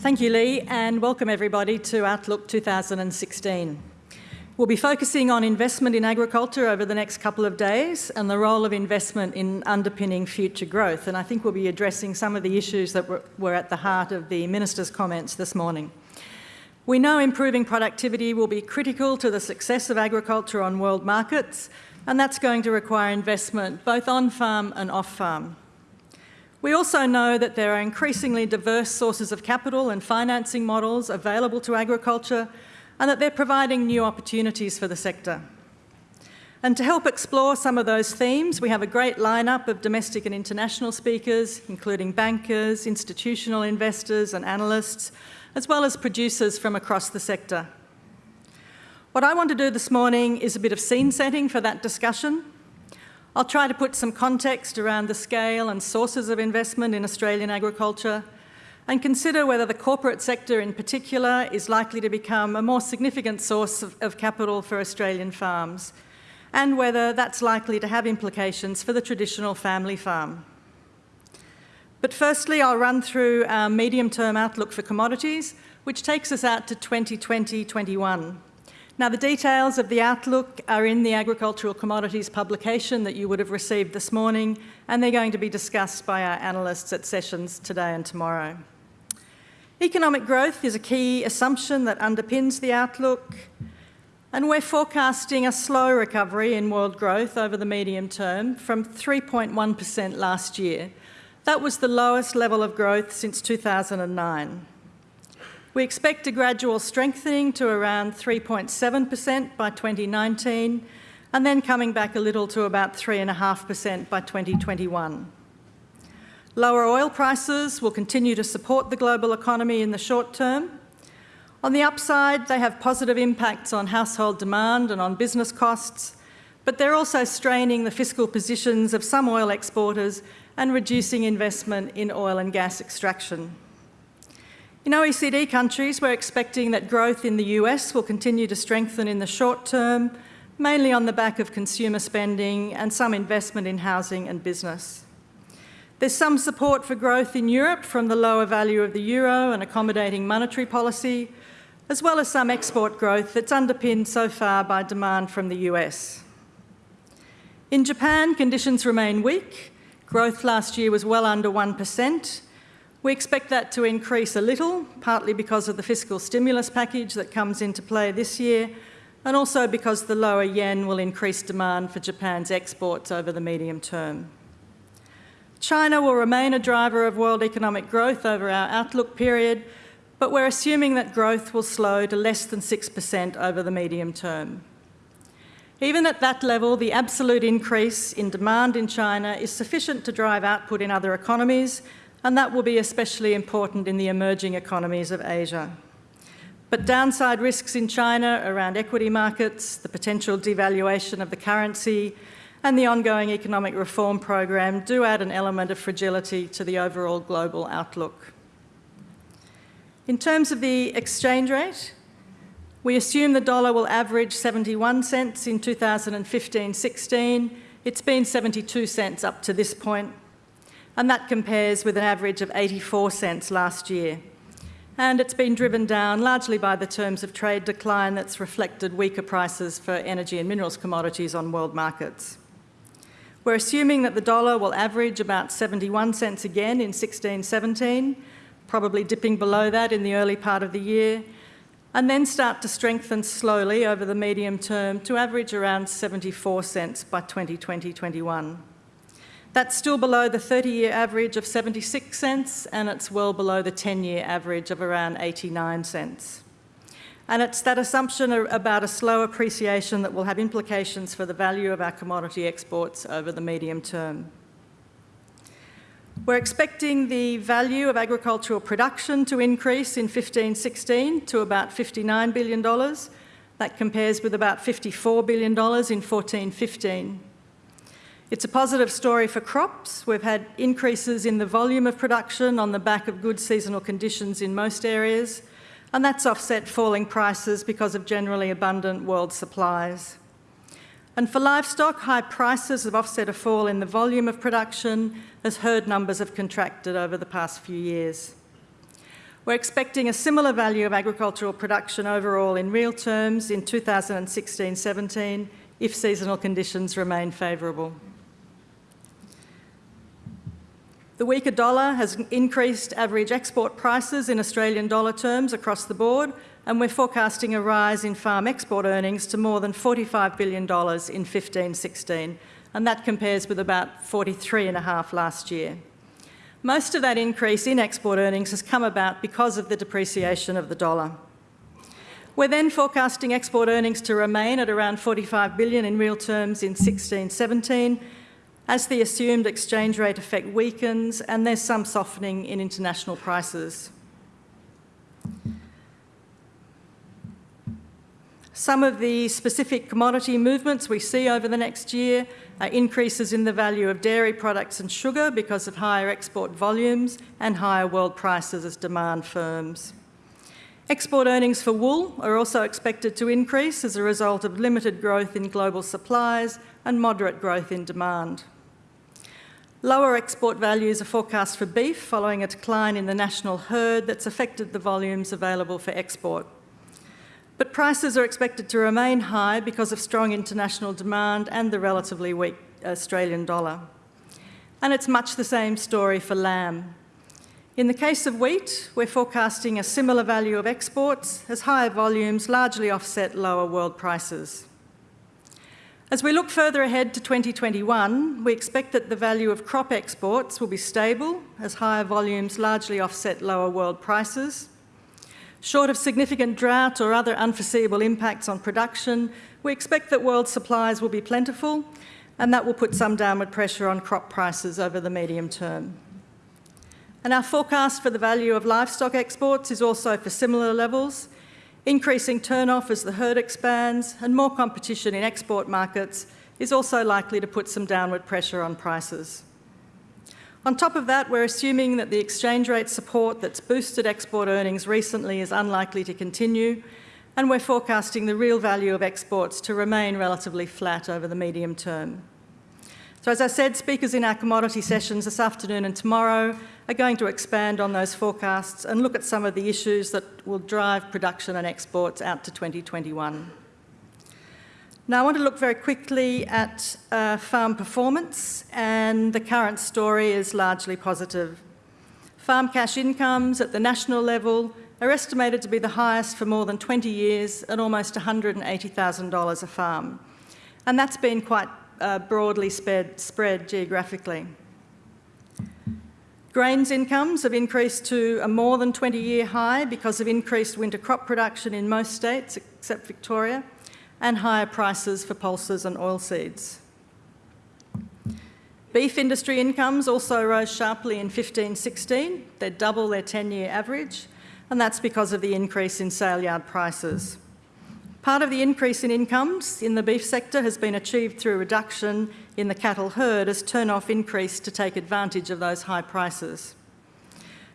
Thank you, Lee, and welcome everybody to Outlook 2016. We'll be focusing on investment in agriculture over the next couple of days and the role of investment in underpinning future growth. And I think we'll be addressing some of the issues that were, at the heart of the Minister's comments this morning. We know improving productivity will be critical to the success of agriculture on world markets, and that's going to require investment both on-farm and off-farm. We also know that there are increasingly diverse sources of capital and financing models available to agriculture and that they're providing new opportunities for the sector. And to help explore some of those themes, we have a great lineup of domestic and international speakers, including bankers, institutional investors and analysts, as well as producers from across the sector. What I want to do this morning is a bit of scene setting for that discussion. I'll try to put some context around the scale and sources of investment in Australian agriculture and consider whether the corporate sector in particular is likely to become a more significant source of, of, capital for Australian farms, and whether that's likely to have implications for the traditional family farm. But firstly, I'll run through our medium-term outlook for commodities, which takes us out to 2020-21. Now, the details of the outlook are in the agricultural commodities publication that you would have received this morning, and they're going to be discussed by our analysts at sessions today and tomorrow. Economic growth is a key assumption that underpins the outlook, and we're forecasting a slow recovery in world growth over the medium term from 3.1% last year. That was the lowest level of growth since 2009. We expect a gradual strengthening to around 3.7% by 2019, and then coming back a little to about 3.5% by 2021. Lower oil prices will continue to support the global economy in the short term. On the upside, they have positive impacts on household demand and on business costs, but they're also straining the fiscal positions of some oil exporters and reducing investment in oil and gas extraction. In OECD countries, we're expecting that growth in the US will continue to strengthen in the short term, mainly on the back of consumer spending and some investment in housing and business. There's some support for growth in Europe from the lower value of the euro and accommodating monetary policy, as well as some export growth that's underpinned so far by demand from the US. In Japan, conditions remain weak. Growth last year was well under 1%. We expect that to increase a little, partly because of the fiscal stimulus package that comes into play this year, and also because the lower yen will increase demand for Japan's exports over the medium term. China will remain a driver of world economic growth over our outlook period, but we're assuming that growth will slow to less than 6% over the medium term. Even at that level, the absolute increase in demand in China is sufficient to drive output in other economies, and that will be especially important in the emerging economies of Asia. But downside risks in China around equity markets, the potential devaluation of the currency, and the ongoing economic reform program do add an element of fragility to the overall global outlook. In terms of the exchange rate, we assume the dollar will average 71 cents in 2015-16. It's been 72 cents up to this point, and that compares with an average of 84 cents last year. And it's been driven down largely by the terms of trade decline that's reflected weaker prices for energy and minerals commodities on world markets. We're assuming that the dollar will average about 71 cents again in 16-17, probably dipping below that in the early part of the year, and then start to strengthen slowly over the medium term to average around 74 cents by 2020-21. That's still below the 30-year average of 76 cents, and it's well below the 10-year average of around 89 cents. And it's that assumption about a slow appreciation that will have implications for the value of our commodity exports over the medium term. We're expecting the value of agricultural production to increase in 15-16 to about $59 billion. That compares with about $54 billion in 14-15. It's a positive story for crops. We've had increases in the volume of production on the back of good seasonal conditions in most areas, and that's offset falling prices because of generally abundant world supplies. And for livestock, high prices have offset a fall in the volume of production as herd numbers have contracted over the past few years. We're expecting a similar value of agricultural production overall in real terms in 2016-17 if seasonal conditions remain favourable. The weaker dollar has increased average export prices in Australian dollar terms across the board, and we're forecasting a rise in farm export earnings to more than $45 billion in 15-16, and that compares with about 43.5 last year. Most of that increase in export earnings has come about because of the depreciation of the dollar. We're then forecasting export earnings to remain at around $45 billion in real terms in 16-17 as the assumed exchange rate effect weakens and there's some softening in international prices. Some of the specific commodity movements we see over the next year are increases in the value of dairy products and sugar because of higher export volumes and higher world prices as demand firms. Export earnings for wool are also expected to increase as a result of limited growth in global supplies and moderate growth in demand. Lower export values are forecast for beef following a decline in the national herd that's affected the volumes available for export. But prices are expected to remain high because of strong international demand and the relatively weak Australian dollar. And it's much the same story for lamb. In the case of wheat, we're forecasting a similar value of exports as higher volumes largely offset lower world prices. As we look further ahead to 2021, we expect that the value of crop exports will be stable as higher volumes largely offset lower world prices. Short of significant drought or other unforeseeable impacts on production, we expect that world supplies will be plentiful and that will put some downward pressure on crop prices over the medium term. And our forecast for the value of livestock exports is also for similar levels, Increasing turnoff as the herd expands and more competition in export markets is also likely to put some downward pressure on prices. On top of that, we're assuming that the exchange rate support that's boosted export earnings recently is unlikely to continue, and we're forecasting the real value of exports to remain relatively flat over the medium term. So as I said, speakers in our commodity sessions this afternoon and tomorrow are going to expand on those forecasts and look at some of the issues that will drive production and exports out to 2021. Now I want to look very quickly at uh, farm performance and the current story is largely positive. Farm cash incomes at the national level are estimated to be the highest for more than 20 years at almost $180,000 a farm. And that's been quite uh, broadly spread, spread geographically. Grains incomes have increased to a more than 20-year high because of increased winter crop production in most states except Victoria and higher prices for pulses and oilseeds. Beef industry incomes also rose sharply in 15-16. They're double their 10-year average, and that's because of the increase in sale yard prices. Part of the increase in incomes in the beef sector has been achieved through reduction in the cattle herd as turnoff increased to take advantage of those high prices.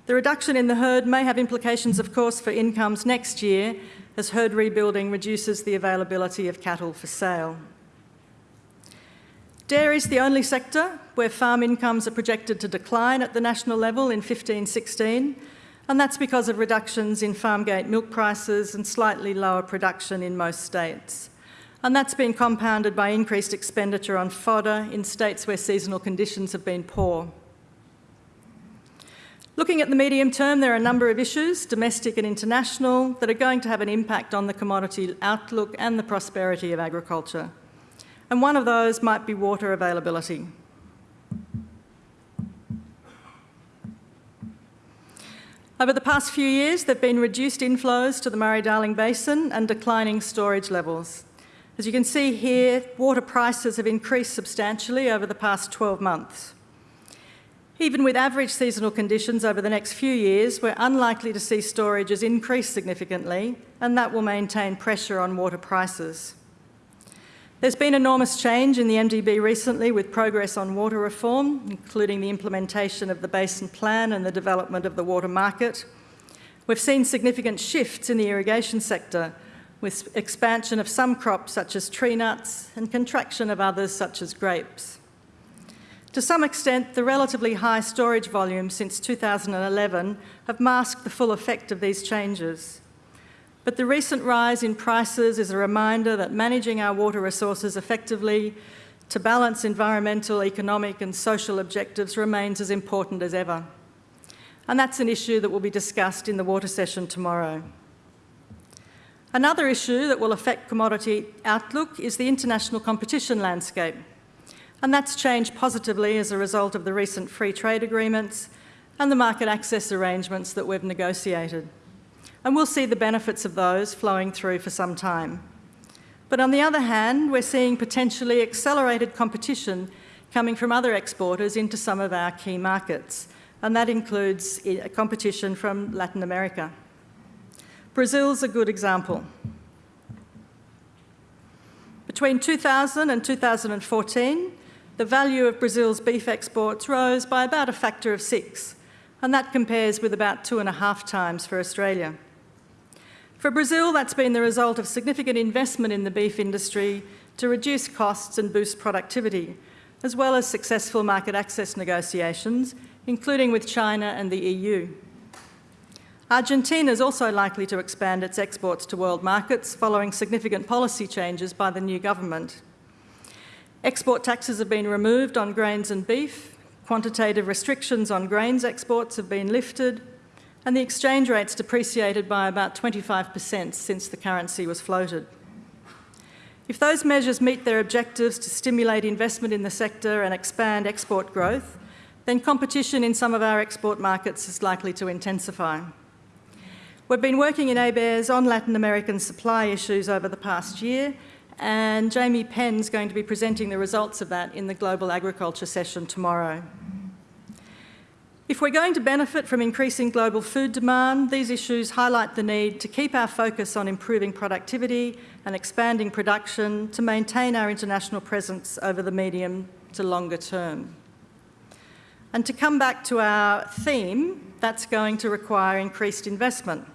The reduction in the herd may have implications, of course, for incomes next year as herd rebuilding reduces the availability of cattle for sale. Dairy is the only sector where farm incomes are projected to decline at the national level in 15-16 and that's because of reductions in farm gate milk prices and slightly lower production in most states. And that's been compounded by increased expenditure on fodder in states where seasonal conditions have been poor. Looking at the medium term, there are a number of issues, domestic and international, that are going to have an impact on the commodity outlook and the prosperity of agriculture. And one of those might be water availability. Over the past few years, there have been reduced inflows to the Murray-Darling Basin and declining storage levels. As you can see here, water prices have increased substantially over the past 12 months. Even with average seasonal conditions over the next few years, we're unlikely to see storages increase significantly, and that will maintain pressure on water prices. There's been enormous change in the MDB recently with progress on water reform, including the implementation of the Basin Plan and the development of the water market. We've seen significant shifts in the irrigation sector with expansion of some crops such as tree nuts and contraction of others such as grapes. To some extent, the relatively high storage volumes since 2011 have masked the full effect of these changes. But the recent rise in prices is a reminder that managing our water resources effectively to balance environmental, economic and social objectives remains as important as ever. And that's an issue that will be discussed in the water session tomorrow. Another issue that will affect commodity outlook is the international competition landscape and that's changed positively as a result of the recent free trade agreements and the market access arrangements that we've negotiated. And we'll see the benefits of those flowing through for some time. But on the other hand, we're seeing potentially accelerated competition coming from other exporters into some of our key markets, and that includes eh, competition from Latin America. Brazil's a good example. Between 2000 and 2014, the value of Brazil's beef exports rose by about a factor of six, and that compares with about two and a half times for Australia. For Brazil, that's been the result of significant investment in the beef industry to reduce costs and boost productivity, as well as successful market access negotiations, including with China and the EU. Argentina is also likely to expand its exports to world markets following significant policy changes by the new government. Export taxes have been removed on grains and beef, quantitative restrictions on grains exports have been lifted, and the exchange rate's depreciated by about 25% since the currency was floated. If those measures meet their objectives to stimulate investment in the sector and expand export growth, then competition in some of our export markets is likely to intensify. We've been working in ABARES on Latin American supply issues over the past year and Jammie Penm's going to be presenting the results of that in the Global Agriculture session tomorrow. If we're going to benefit from increasing global food demand, these issues highlight the need to keep our focus on improving productivity and expanding production to maintain our international presence over the medium to longer term. And to come back to our theme, that's going to require increased investment.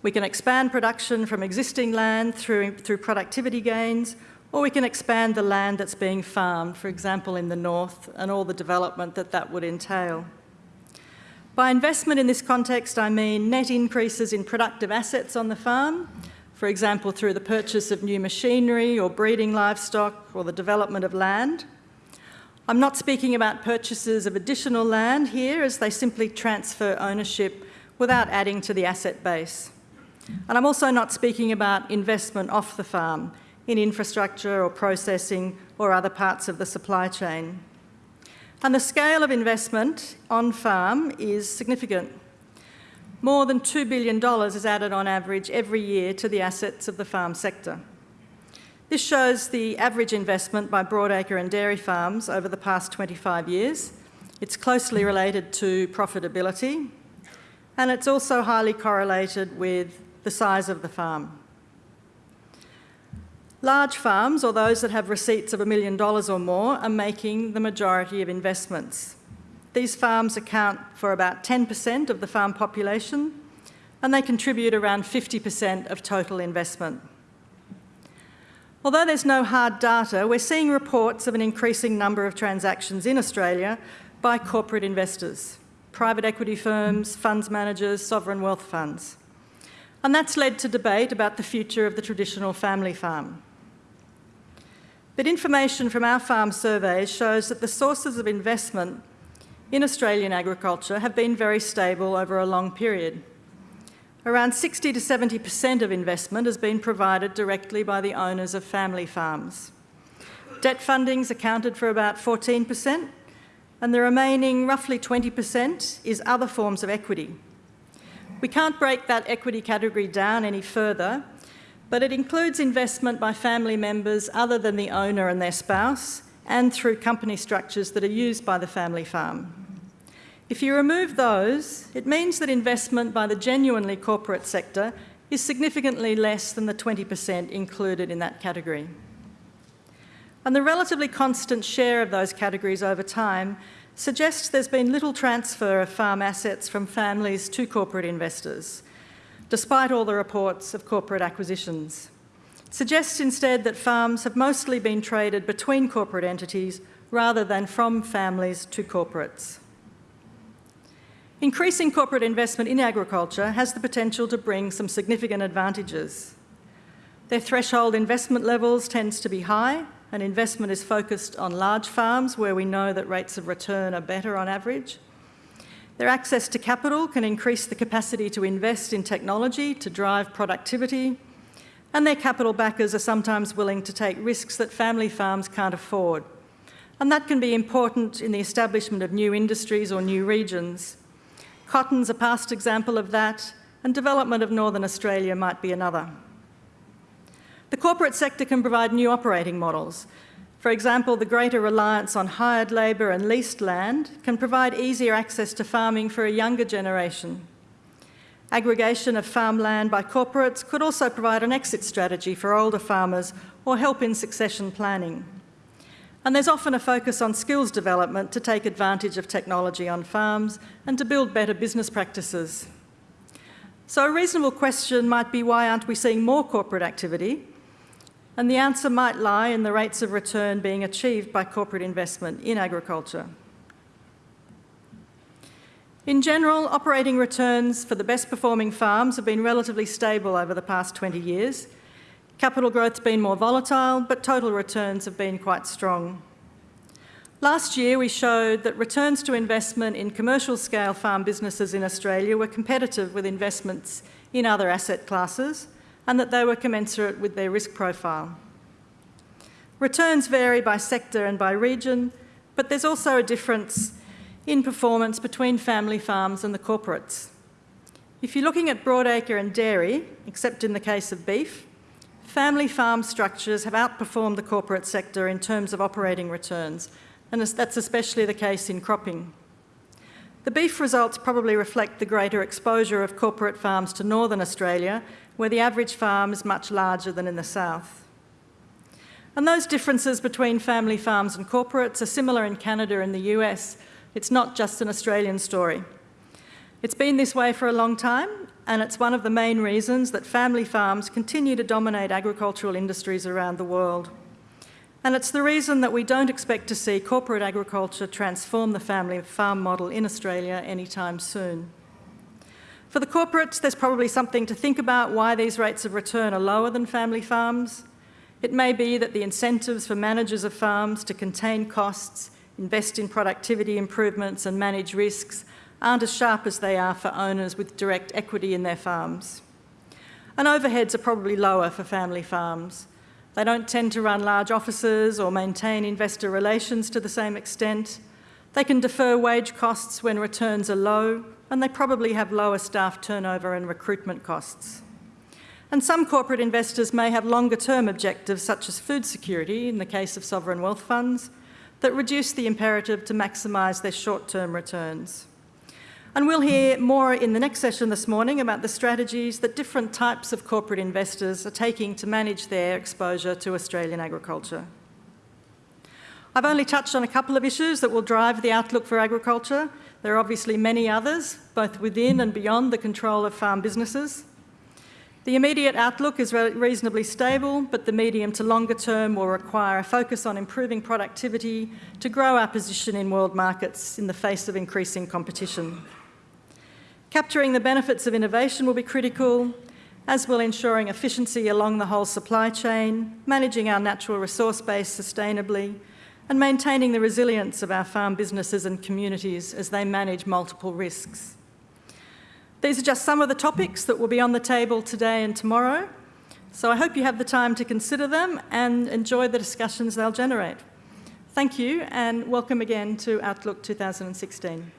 We can expand production from existing land through, through productivity gains, or we can expand the land that's being farmed, for example, in the north, and all the development that that would entail. By investment in this context, I mean net increases in productive assets on the farm, for example, through the purchase of new machinery or breeding livestock or the development of land. I'm not speaking about purchases of additional land here as they simply transfer ownership without adding to the asset base. And I'm also not speaking about investment off the farm in infrastructure or processing or other parts of the supply chain. And the scale of investment on farm is significant. More than $2 billion is added on average every year to the assets of the farm sector. This shows the average investment by broadacre and dairy farms over the past 25 years. It's closely related to profitability, and it's also highly correlated with the size of the farm. Large farms, or those that have receipts of a million dollars or more, are making the majority of investments. These farms account for about 10% of the farm population, and they contribute around 50% of total investment. Although there's no hard data, we're seeing reports of an increasing number of transactions in Australia by corporate investors, private equity firms, funds managers, sovereign wealth funds and that's led to debate about the future of the traditional family farm. But information from our farm surveys shows that the sources of investment in Australian agriculture have been very stable over a long period. Around 60 to 70% of investment has been provided directly by the owners of family farms. Debt funding's accounted for about 14%, and the remaining roughly 20% is other forms of equity, we can't break that equity category down any further, but it includes investment by family members other than the owner and their spouse, and through company structures that are used by the family farm. If you remove those, it means that investment by the genuinely corporate sector is significantly less than the 20% included in that category. And the relatively constant share of those categories over time suggests there's been little transfer of farm assets from families to corporate investors, despite all the reports of corporate acquisitions. It suggests instead that farms have mostly been traded between corporate entities rather than from families to corporates. Increasing corporate investment in agriculture has the potential to bring some significant advantages. Their threshold investment levels tends to be high and investment is focused on large farms where we know that rates of return are better on average. Their access to capital can increase the capacity to invest in technology to drive productivity and their capital backers are sometimes willing to take risks that family farms can't afford. And that can be important in the establishment of new industries or new regions. Cotton's a past example of that, and development of Northern Australia might be another. The corporate sector can provide new operating models. For example, the greater reliance on hired labour and leased land can provide easier access to farming for a younger generation. Aggregation of farmland by corporates could also provide an exit strategy for older farmers or help in succession planning. And there's often a focus on skills development to take advantage of technology on farms and to build better business practices. So a reasonable question might be why aren't we seeing more corporate activity? And the answer might lie in the rates of return being achieved by corporate investment in agriculture. In general, operating returns for the best performing farms have been relatively stable over the past 20 years, Capital growth's been more volatile, but total returns have been quite strong. Last year, we showed that returns to investment in commercial scale farm businesses in Australia were competitive with investments in other asset classes and that they were commensurate with their risk profile. Returns vary by sector and by region, but there's also a difference in performance between family farms and the corporates. If you're looking at broadacre and dairy, except in the case of beef, family farm structures have outperformed the corporate sector in terms of operating returns, and that's especially the case in cropping. The beef results probably reflect the greater exposure of corporate farms to northern Australia, where the average farm is much larger than in the south. And those differences between family farms and corporates are similar in Canada and the US. It's not just an Australian story. It's been this way for a long time, and it's one of the main reasons that family farms continue to dominate agricultural industries around the world. And it's the reason that we don't expect to see corporate agriculture transform the family farm model in Australia anytime soon. For the corporates, there's probably something to think about why these rates of return are lower than family farms. It may be that the incentives for managers of farms to contain costs, invest in productivity improvements and manage risks aren't as sharp as they are for owners with direct equity in their farms. And overheads are probably lower for family farms. They don't tend to run large offices or maintain investor relations to the same extent. They can defer wage costs when returns are low, and they probably have lower staff turnover and recruitment costs. And some corporate investors may have longer term objectives, such as food security in the case of sovereign wealth funds, that reduce the imperative to maximise their short term returns. And we'll hear more in the next session this morning about the strategies that different types of corporate investors are taking to manage their exposure to Australian agriculture. I've only touched on a couple of issues that will drive the outlook for agriculture. There are obviously many others, both within and beyond the control of farm businesses. The immediate outlook is reasonably stable, but the medium to longer term will require a focus on improving productivity to grow our position in world markets in the face of increasing competition. Capturing the benefits of innovation will be critical, as will ensuring efficiency along the whole supply chain, managing our natural resource base sustainably, and maintaining the resilience of our farm businesses and communities as they manage multiple risks. These are just some of the topics that will be on the table today and tomorrow, so I hope you have the time to consider them and enjoy the discussions they'll generate. Thank you and welcome again to Outlook 2016.